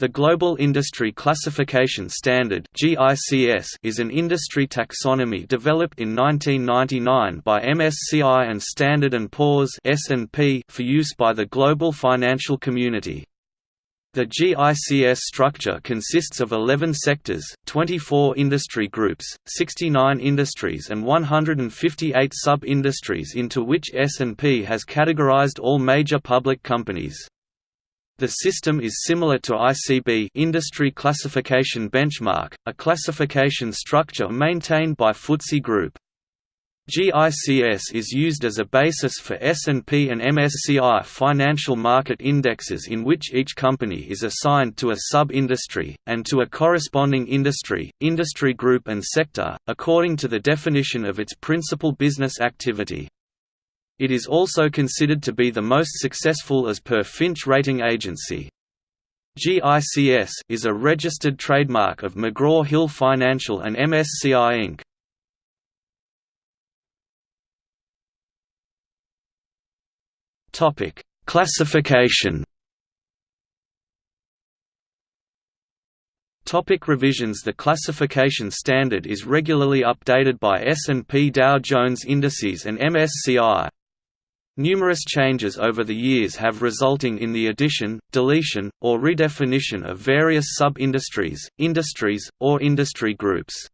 The Global Industry Classification Standard is an industry taxonomy developed in 1999 by MSCI and Standard & Poor's for use by the global financial community. The GICS structure consists of 11 sectors, 24 industry groups, 69 industries and 158 sub-industries into which S&P has categorized all major public companies. The system is similar to ICB Industry Classification Benchmark, a classification structure maintained by FTSE Group. GICS is used as a basis for S&P and MSCI financial market indexes in which each company is assigned to a sub-industry, and to a corresponding industry, industry group and sector, according to the definition of its principal business activity. It is also considered to be the most successful as per Fitch Rating Agency. GICS is a registered trademark of McGraw-Hill Financial and MSCI Inc. Topic: Classification. Topic revisions The classification standard is regularly updated by S&P Dow Jones Indices and MSCI. Numerous changes over the years have resulting in the addition, deletion, or redefinition of various sub-industries, industries, or industry groups.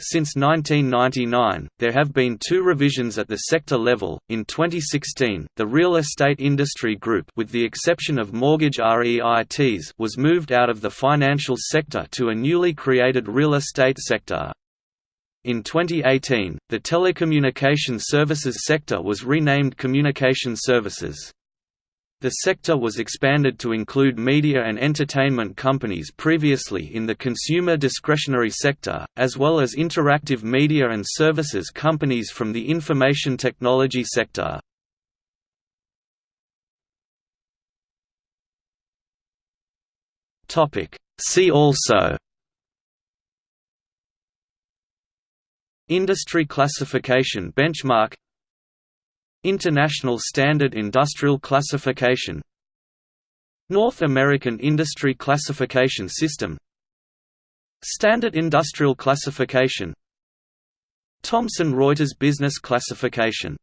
Since 1999, there have been two revisions at the sector level. In 2016, the real estate industry group, with the exception of mortgage REITs, was moved out of the financial sector to a newly created real estate sector. In 2018, the telecommunication services sector was renamed Communication Services. The sector was expanded to include media and entertainment companies previously in the consumer discretionary sector, as well as interactive media and services companies from the information technology sector. See also Industry Classification Benchmark. International Standard Industrial Classification. North American Industry Classification System. Standard Industrial Classification. Thomson Reuters Business Classification